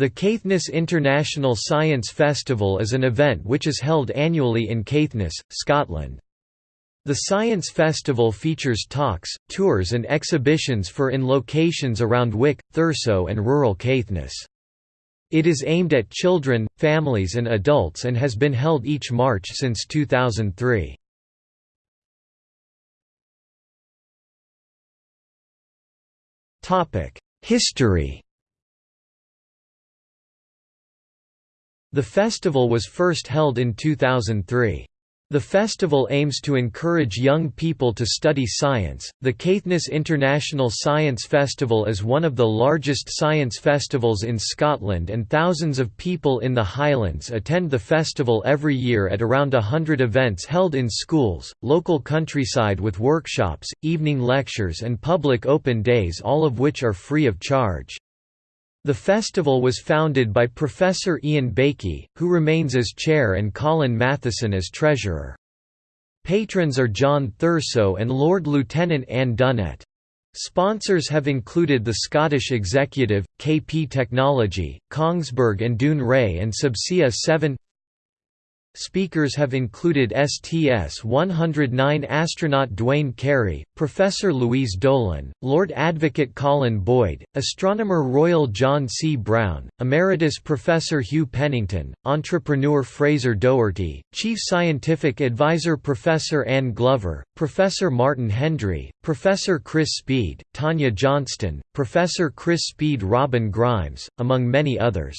The Caithness International Science Festival is an event which is held annually in Caithness, Scotland. The Science Festival features talks, tours and exhibitions for in locations around Wick, Thurso and rural Caithness. It is aimed at children, families and adults and has been held each March since 2003. History The festival was first held in 2003. The festival aims to encourage young people to study science. The Caithness International Science Festival is one of the largest science festivals in Scotland, and thousands of people in the Highlands attend the festival every year at around hundred events held in schools, local countryside with workshops, evening lectures, and public open days, all of which are free of charge. The festival was founded by Professor Ian Baikie, who remains as chair and Colin Matheson as treasurer. Patrons are John Thurso and Lord Lieutenant Anne Dunnett. Sponsors have included the Scottish Executive, KP Technology, Kongsberg and Dounreay and Subsea 7 Speakers have included STS-109 astronaut Duane Carey, Professor Louise Dolan, Lord Advocate Colin Boyd, Astronomer Royal John C. Brown, Emeritus Professor Hugh Pennington, Entrepreneur Fraser Doherty, Chief Scientific Advisor Professor Anne Glover, Professor Martin Hendry, Professor Chris Speed, Tanya Johnston, Professor Chris Speed Robin Grimes, among many others.